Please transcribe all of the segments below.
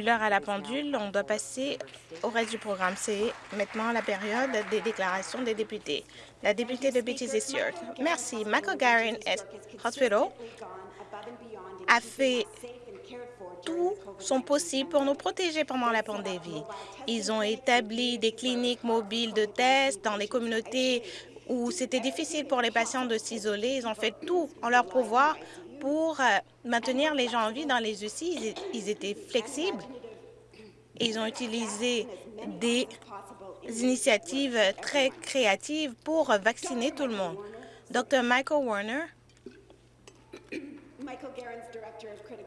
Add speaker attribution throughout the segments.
Speaker 1: l'heure à la pendule, on doit passer au reste du programme. C'est maintenant la période des déclarations des députés. La députée de Beaches et York. Merci. McGarren Hospital a fait tout son possible pour nous protéger pendant la pandémie. Ils ont établi des cliniques mobiles de tests dans les communautés où c'était difficile pour les patients de s'isoler. Ils ont fait tout en leur pouvoir pour euh, maintenir les gens en vie dans les UCI. Ils étaient flexibles. Ils ont utilisé des initiatives très créatives pour vacciner tout le monde. Dr Michael Warner,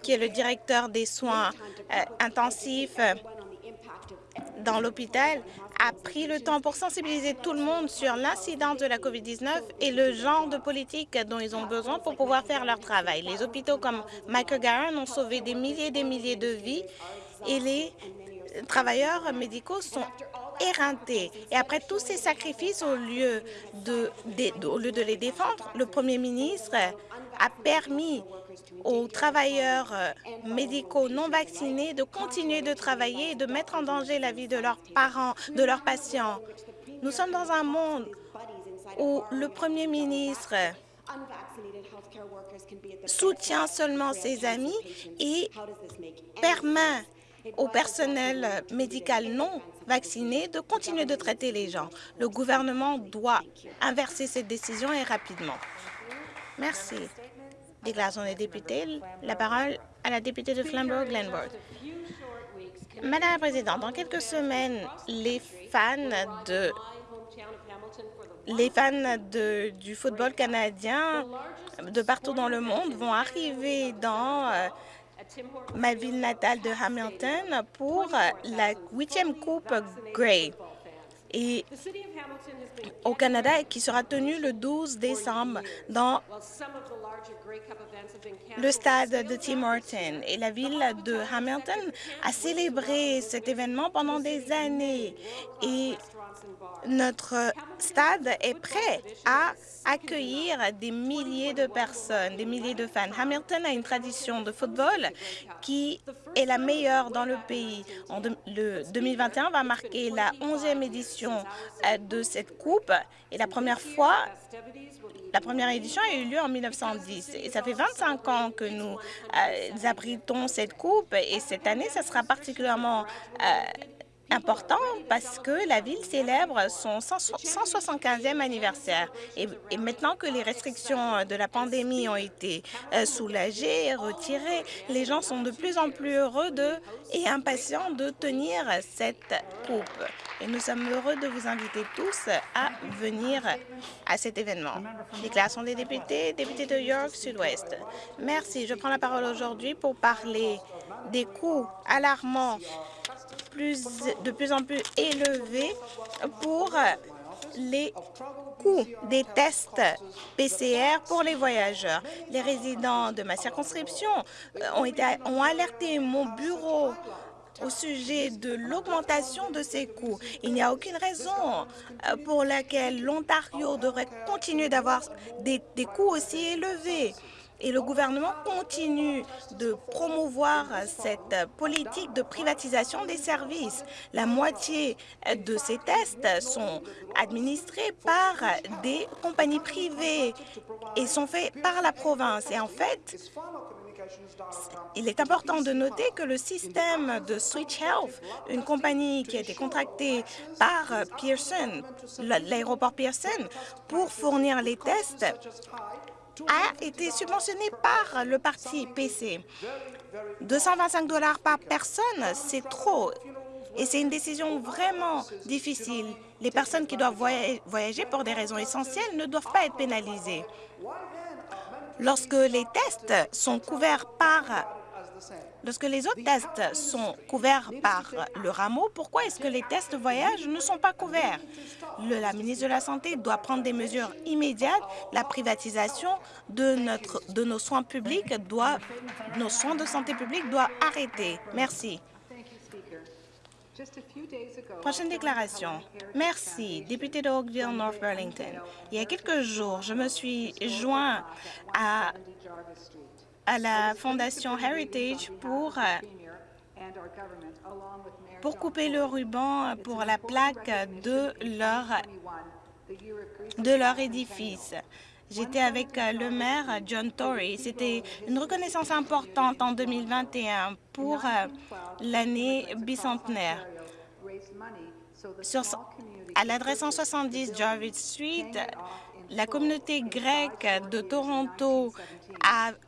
Speaker 1: qui est le directeur des soins euh, intensifs dans l'hôpital, a pris le temps pour sensibiliser tout le monde sur l'incidence de la COVID-19 et le genre de politique dont ils ont besoin pour pouvoir faire leur travail. Les hôpitaux comme Michael Garren ont sauvé des milliers et des milliers de vies et les travailleurs médicaux sont éreintés. Et après tous ces sacrifices, au lieu de, au lieu de les défendre, le premier ministre a permis aux travailleurs euh, médicaux non vaccinés de continuer de travailler et de mettre en danger la vie de leurs parents, de leurs patients. Nous sommes dans un monde où le premier ministre soutient seulement ses amis et permet au personnel médical non vacciné de continuer de traiter les gens. Le gouvernement doit inverser cette décision et rapidement. Merci. Déclaration des députés. La parole à la députée de Flamborough-Glenbourg. Madame la Présidente, dans quelques semaines, les fans de les fans de, du football canadien de partout dans le monde vont arriver dans euh, ma ville natale de Hamilton pour la huitième Coupe Grey et au Canada qui sera tenue le 12 décembre dans le stade de Tim Horton. Et la ville de Hamilton a célébré cet événement pendant des années. Et notre stade est prêt à accueillir des milliers de personnes, des milliers de fans. Hamilton a une tradition de football qui est la meilleure dans le pays. En le 2021 va marquer la 11e édition euh, de cette coupe et la première fois la première édition a eu lieu en 1910 ça fait 25 ans que nous euh, abritons cette coupe et cette année, ça sera particulièrement euh, important parce que la ville célèbre son 175e anniversaire. Et, maintenant que les restrictions de la pandémie ont été euh, soulagées, retirées, les gens sont de plus en plus heureux de, et impatients de tenir cette coupe. Et nous sommes heureux de vous inviter tous à venir à cet événement. Déclaration des députés, député de York Sud-Ouest. Merci. Je prends la parole aujourd'hui pour parler des coûts alarmants de plus en plus élevé pour les coûts des tests PCR pour les voyageurs. Les résidents de ma circonscription euh, ont, alerté mon bureau au sujet de l'augmentation de ces coûts. Il n'y a aucune raison euh, pour laquelle l'Ontario devrait continuer d'avoir des coûts aussi élevés et le gouvernement continue de promouvoir cette politique de privatisation des services. La moitié de ces tests sont administrés par des compagnies privées et sont faits par la province. Et en fait, il est important de noter que le système de Switch Health, une compagnie qui a été contractée par Pearson, l'aéroport Pearson, pour fournir les tests, a été subventionné par le parti PC. 225 dollars par personne, c'est trop. Et c'est une décision vraiment difficile. Les personnes qui doivent voyager pour des raisons essentielles ne doivent pas être pénalisées. Lorsque les tests sont couverts par Lorsque les autres tests sont couverts par le rameau, pourquoi est-ce que les tests voyage ne sont pas couverts? la ministre de la Santé doit prendre des mesures immédiates. La privatisation de nos soins publics doit, nos soins de santé publique doit arrêter. Merci. Prochaine déclaration. Merci, député de Oakville, North Burlington. Il y a quelques jours, je me suis joint à à la Fondation Heritage pour euh, pour couper le ruban pour la plaque de leur, de leur édifice. J'étais avec le maire John Tory. C'était une reconnaissance importante en 2021 pour l'année bicentenaire. À l'adresse 170 Jarvis Street, la communauté grecque de Toronto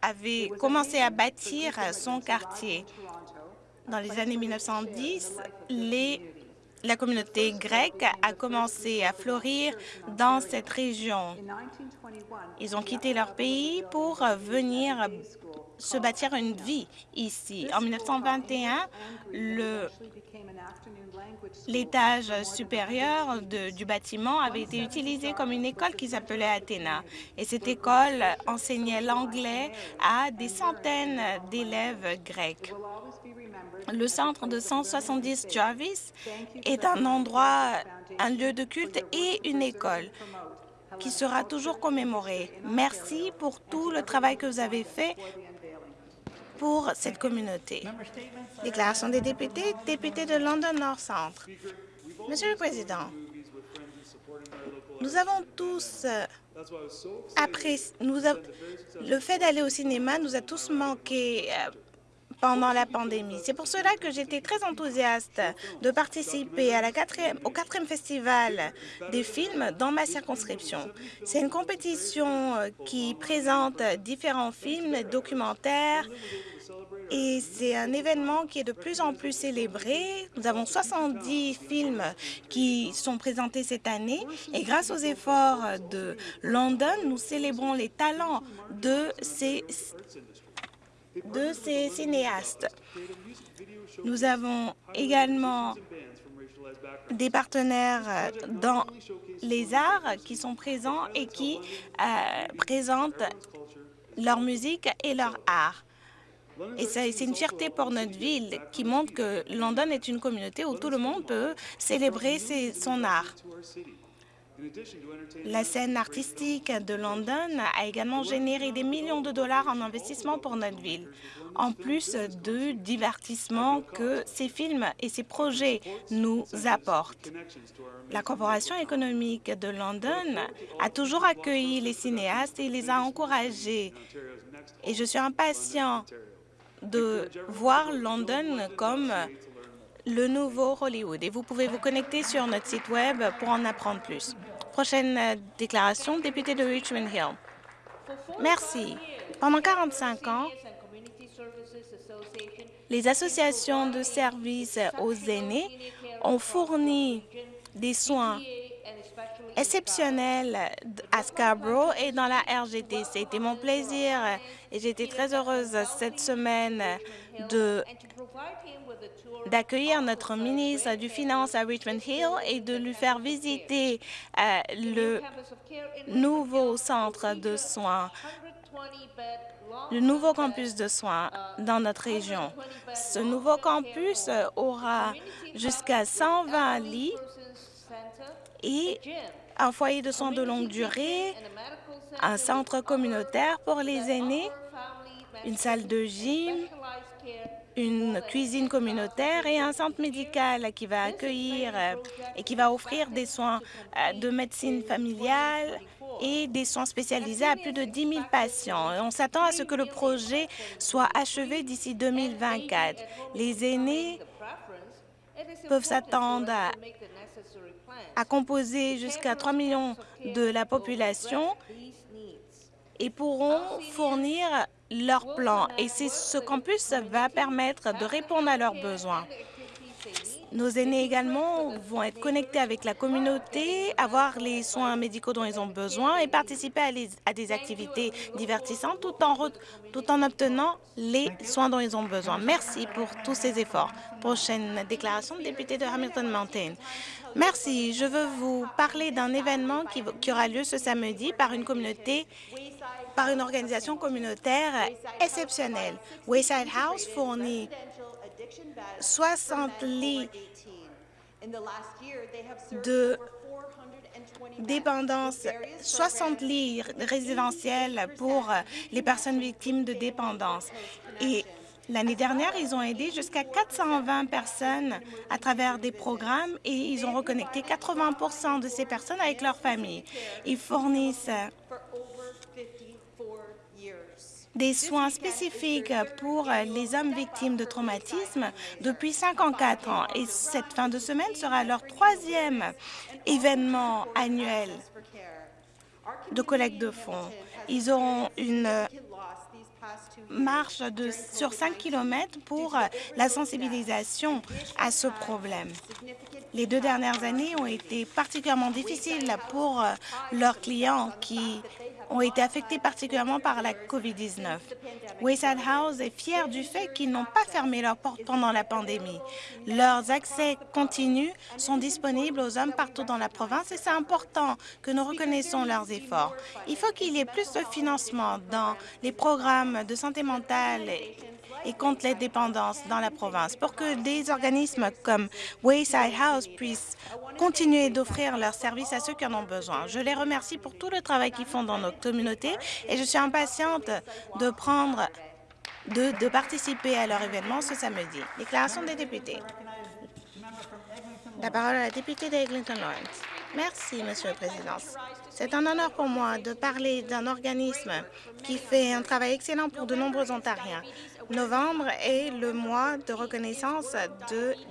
Speaker 1: avait commencé à bâtir son quartier. Dans les années 1910, les, la communauté grecque a commencé à fleurir dans cette région. Ils ont quitté leur pays pour venir se bâtir une vie ici. En 1921, l'étage supérieur du bâtiment avait été utilisé comme une école qui s'appelait Athéna. Et cette école enseignait l'anglais à des centaines d'élèves grecs. Le centre de 170 Jarvis est un endroit, un lieu de culte et une école qui sera toujours commémoré. Merci pour tout le travail que vous avez fait pour cette communauté. Déclaration des députés, député de London North Centre. Monsieur le Président, nous avons tous apprécié, nous le fait d'aller au cinéma nous a tous manqué pendant la pandémie. C'est pour cela que j'étais très enthousiaste de participer au quatrième festival des films dans ma circonscription. C'est une compétition qui présente différents films, documentaires, et c'est un événement qui est de plus en plus célébré. Nous avons 70 films qui sont présentés cette année et grâce aux efforts de London, nous célébrons les talents de ces de ces cinéastes. Nous avons également des partenaires dans les arts qui sont présents et qui euh, présentent leur musique et leur art. Et c'est une fierté pour notre ville qui montre que London est une communauté où tout le monde peut célébrer son art. La scène artistique de London a également généré des millions de dollars en investissement pour notre ville, en plus de divertissements que ces films et ces projets nous apportent. La Corporation économique de London a toujours accueilli les cinéastes et les a encouragés. Et je suis impatient de voir London comme le nouveau Hollywood. Et vous pouvez vous connecter sur notre site Web pour en apprendre plus. Prochaine déclaration, député de Richmond Hill. Merci. Pendant 45 ans, les associations de services aux aînés ont fourni des soins exceptionnels à Scarborough et dans la RGT. C'était mon plaisir et j'étais très heureuse cette semaine de d'accueillir notre ministre du Finance à Richmond Hill et de lui faire visiter euh, le nouveau centre de soins, le nouveau campus de soins dans notre région. Ce nouveau campus aura jusqu'à 120 lits et un foyer de soins de longue durée, un centre communautaire pour les aînés, une salle de gym, une cuisine communautaire et un centre médical qui va accueillir euh, et qui va offrir des soins euh, de médecine familiale et des soins spécialisés à plus de 10 000 patients. on s'attend à ce que le projet soit achevé d'ici 2024. Les aînés peuvent s'attendre à, à composer jusqu'à 3 millions de la population et pourront fournir leur plan. Et ce campus va permettre de répondre à leurs besoins. Nos aînés également vont être connectés avec la communauté, avoir les soins médicaux dont ils ont besoin et participer à, des activités divertissantes tout en, tout en obtenant les soins dont ils ont besoin. Merci pour tous ces efforts. Prochaine déclaration, député de Hamilton Mountain. Merci. Je veux vous parler d'un événement qui, qui aura lieu ce samedi par une communauté par une organisation communautaire exceptionnelle. Wayside House fournit 60 lits de dépendance, 60 lits résidentiels pour les personnes victimes de dépendance. Et L'année dernière, ils ont aidé jusqu'à 420 personnes à travers des programmes et ils ont reconnecté 80% de ces personnes avec leur famille. Ils fournissent des soins spécifiques pour les hommes victimes de traumatisme depuis 54 ans. Et cette fin de semaine sera leur troisième événement annuel de collecte de fonds. Ils auront une marche de, sur 5 km pour la sensibilisation à ce problème. Les deux dernières années ont été particulièrement difficiles pour leurs clients qui ont été affectés particulièrement par la COVID-19. Wayside House est fier du fait qu'ils n'ont pas fermé leurs portes pendant la pandémie. Leurs accès continus sont disponibles aux hommes partout dans la province et c'est important que nous reconnaissons leurs efforts. Il faut qu'il y ait plus de financement dans les programmes de santé mentale et contre les dépendances dans la province pour que des organismes comme Wayside House puissent continuer d'offrir leurs services à ceux qui en ont besoin. Je les remercie pour tout le travail qu'ils font dans notre communauté et je suis impatiente de prendre de, participer à leur événement ce samedi. Déclaration des députés. La parole à la députée d'Eglinton Lawrence. Merci, Monsieur le Président. C'est un honneur pour moi de parler d'un organisme qui fait un travail excellent pour de nombreux Ontariens. Novembre est le mois de reconnaissance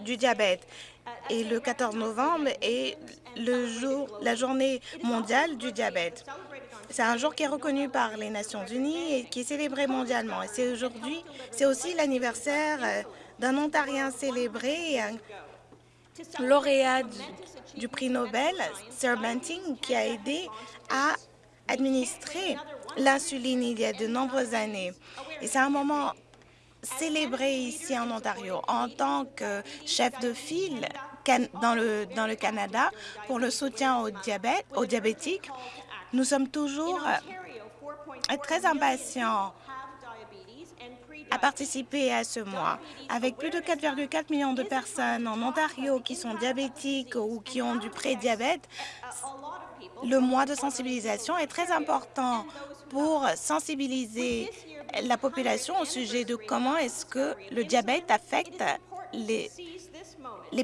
Speaker 1: du diabète et le 14 novembre est le jour, la journée mondiale du diabète. C'est un jour qui est reconnu par les Nations unies et qui est célébré mondialement. Et c'est aujourd'hui, c'est aussi l'anniversaire euh, d'un Ontarien célébré, un lauréat du, du prix Nobel, Sir Banting, qui a aidé à administrer l'insuline il y a de nombreuses années. Et c'est un moment célébré ici en Ontario en tant que chef de file dans le, Canada pour le soutien au diabète, aux diabétiques. Nous sommes toujours très impatients à participer à ce mois. Avec plus de 4,4 millions de personnes en Ontario qui sont diabétiques ou qui ont du pré-diabète, le mois de sensibilisation est très important pour sensibiliser la population au sujet de comment est-ce que le diabète affecte les,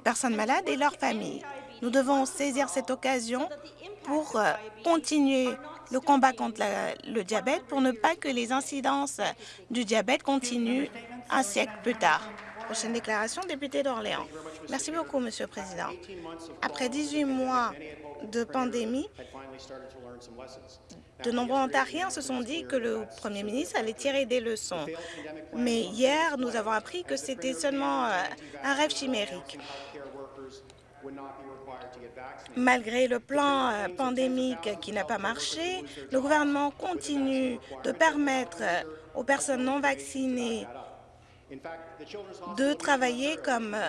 Speaker 1: personnes malades et leurs familles. Nous devons saisir cette occasion pour euh, continuer le combat contre le diabète pour ne pas que les incidences du diabète continuent un siècle plus tard. Prochaine déclaration, député d'Orléans. Merci beaucoup, Monsieur le Président. Après 18 mois de pandémie, de nombreux Ontariens se sont dit que le Premier ministre allait tirer des leçons. Mais hier, nous avons appris que c'était seulement euh, un rêve chimérique. Malgré le plan euh, pandémique qui n'a pas marché, le gouvernement continue de permettre aux personnes non vaccinées de travailler comme euh,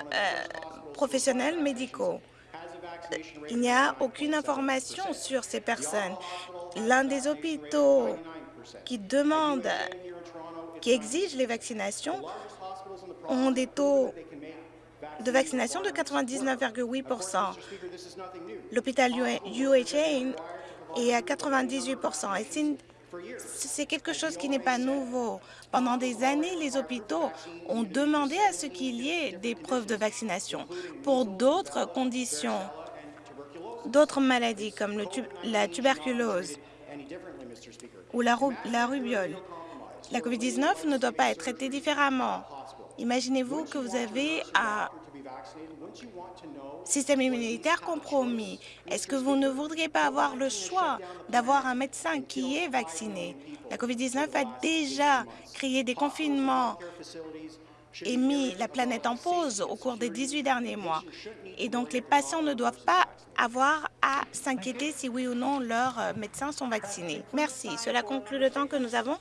Speaker 1: professionnels médicaux. Il n'y a aucune information sur ces personnes. L'un des hôpitaux qui demande, qui exige les vaccinations, ont des taux de vaccination de 99,8% L'hôpital UHA est à 98% et c'est quelque chose qui n'est pas nouveau. Pendant des années, les hôpitaux ont demandé à ce qu'il y ait des preuves de vaccination. Pour d'autres conditions, d'autres maladies comme la tuberculose ou la, la rubiole, la COVID-19 ne doit pas être traitée différemment. Imaginez-vous que vous avez un système immunitaire compromis. Est-ce que vous ne voudriez pas avoir le choix d'avoir un médecin qui est vacciné? La COVID-19 a déjà créé des confinements et mis la planète en pause au cours des 18 derniers mois. Et donc, les patients ne doivent pas avoir à s'inquiéter si oui ou non leurs médecins sont vaccinés. Merci. Cela conclut le temps que nous avons